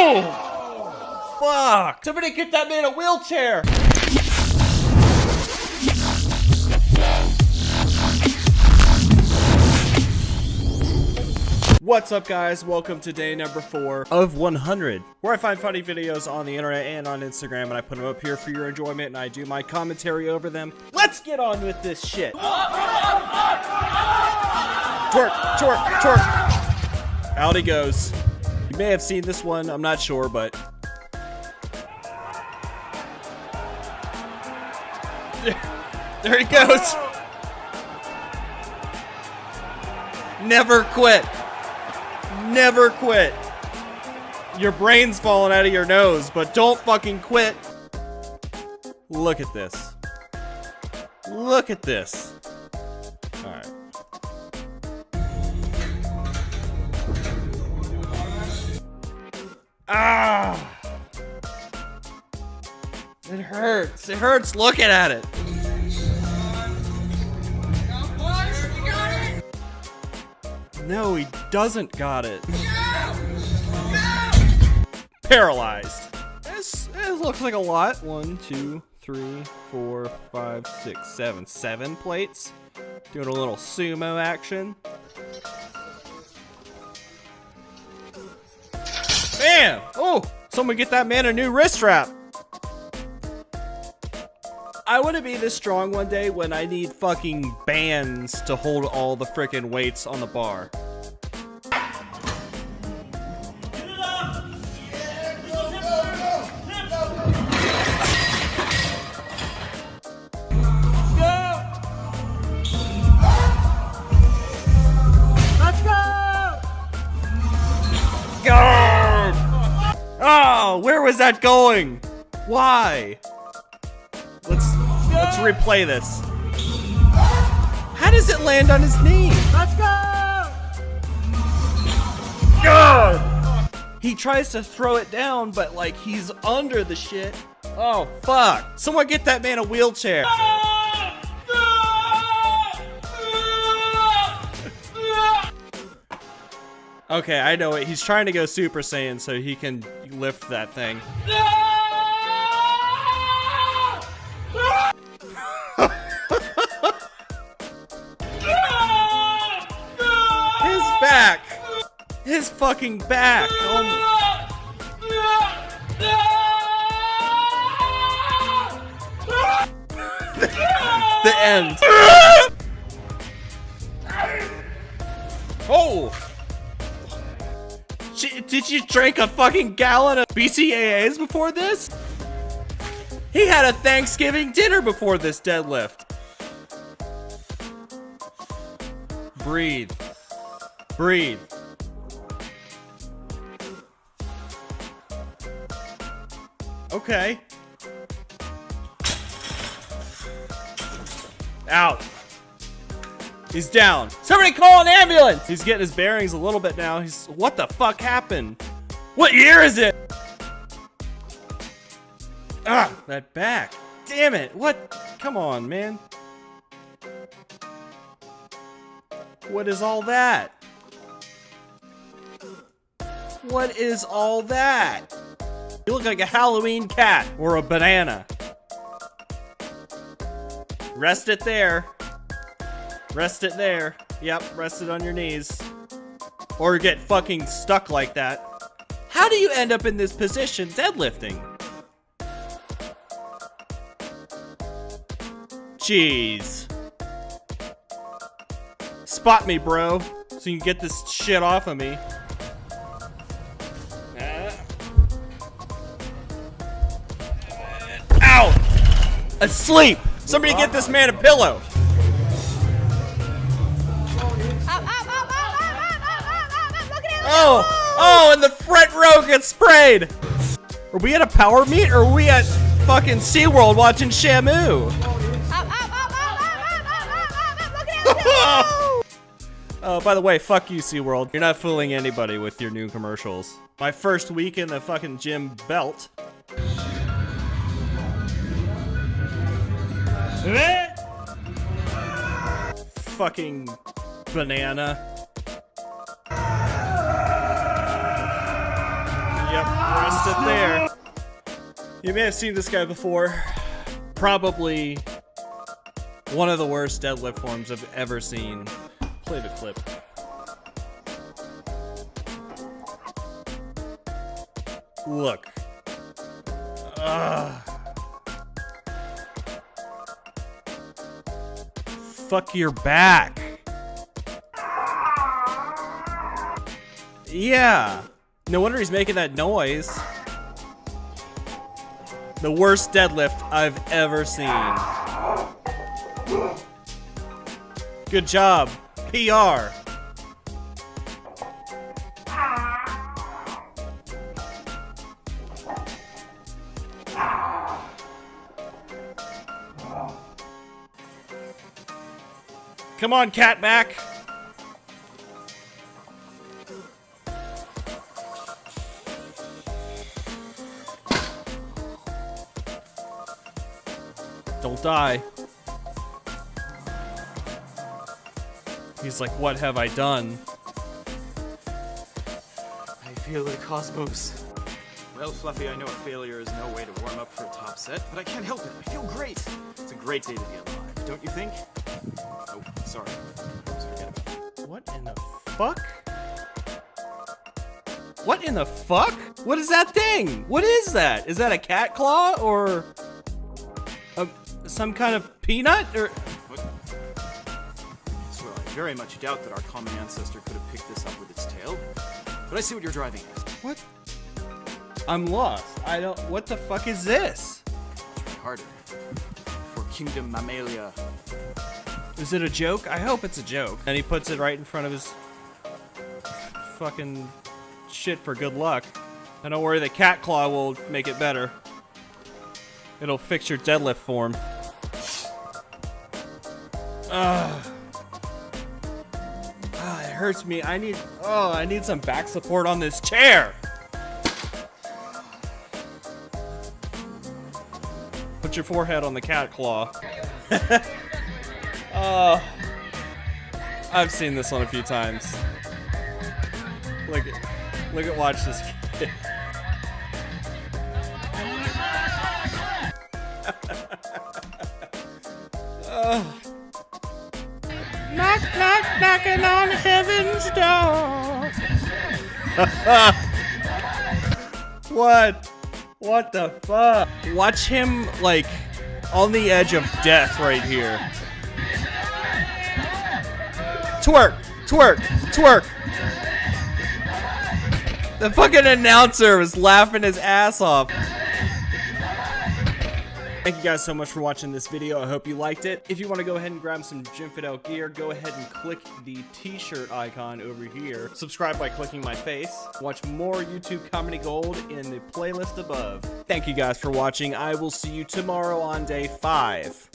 Oh! Fuck! Somebody get that man a wheelchair! What's up guys? Welcome to day number 4 of 100, where I find funny videos on the internet and on Instagram and I put them up here for your enjoyment and I do my commentary over them. Let's get on with this shit! Twerk, twerk, twerk! Out he goes. May have seen this one, I'm not sure, but... There he goes! Never quit! Never quit! Your brain's falling out of your nose, but don't fucking quit! Look at this. Look at this. Ah! It hurts. It hurts looking at it. No, he doesn't got it. Paralyzed. This, looks like a lot. One, two, three, four, five, six, seven. Seven plates. Doing a little sumo action. Bam! Oh, someone get that man a new wrist strap. I want to be this strong one day when I need fucking bands to hold all the freaking weights on the bar. Was that going? Why? Let's let's replay this. How does it land on his knee? Let's go! God! He tries to throw it down, but like he's under the shit. Oh fuck! Someone get that man a wheelchair. Okay, I know it. He's trying to go Super Saiyan so he can lift that thing. His back! His fucking back! Oh, the end. Oh! Did you drink a fucking gallon of BCAAs before this? He had a Thanksgiving dinner before this deadlift. Breathe. Breathe. Okay. Out. He's down. Somebody call an ambulance! He's getting his bearings a little bit now. He's, what the fuck happened? What year is it? Ah, that back. Damn it. What? Come on, man. What is all that? What is all that? You look like a Halloween cat or a banana. Rest it there. Rest it there. Yep, rest it on your knees. Or get fucking stuck like that. How do you end up in this position deadlifting? Jeez. Spot me, bro, so you can get this shit off of me. Ow! Asleep! Somebody get this man a pillow! Oh! Oh, and the front row gets sprayed! Are we at a power meet or are we at fucking SeaWorld watching Shamu? Oh, by the way, fuck you, SeaWorld. You're not fooling anybody with your new commercials. My first week in the fucking gym belt. Fucking banana. Yep. Rest it there. You may have seen this guy before. Probably one of the worst deadlift forms I've ever seen. Play the clip. Look. Ugh. Fuck your back. Yeah. No wonder he's making that noise. The worst deadlift I've ever seen. Good job. PR. Come on, cat Don't die. He's like, what have I done? I feel the cosmos. Well, Fluffy, I know a failure is no way to warm up for a top set, but I can't help it. I feel great. It's a great day to be alive, don't you think? Oh, sorry. Forget about. What in the fuck? What in the fuck? What is that thing? What is that? Is that a cat claw or a, some kind of peanut or? What? Well, I very much doubt that our common ancestor could have picked this up with its tail. But I see what you're driving at. What? I'm lost. I don't. What the fuck is this? Try harder. For Kingdom Mammalia. Is it a joke? I hope it's a joke. And he puts it right in front of his fucking shit for good luck. And don't worry, the cat claw will make it better. It'll fix your deadlift form. Ugh. Ah, it hurts me. I need. Oh, I need some back support on this chair. Put your forehead on the cat claw. Oh, I've seen this one a few times. Look at, look at, watch this kid. oh. Knock, knock, knocking on heaven's door. what? What the fuck? Watch him, like, on the edge of death right here. Twerk! Twerk! Twerk! The fucking announcer was laughing his ass off. Thank you guys so much for watching this video. I hope you liked it. If you want to go ahead and grab some Jim Fidel gear, go ahead and click the t-shirt icon over here. Subscribe by clicking my face. Watch more YouTube Comedy Gold in the playlist above. Thank you guys for watching. I will see you tomorrow on day five.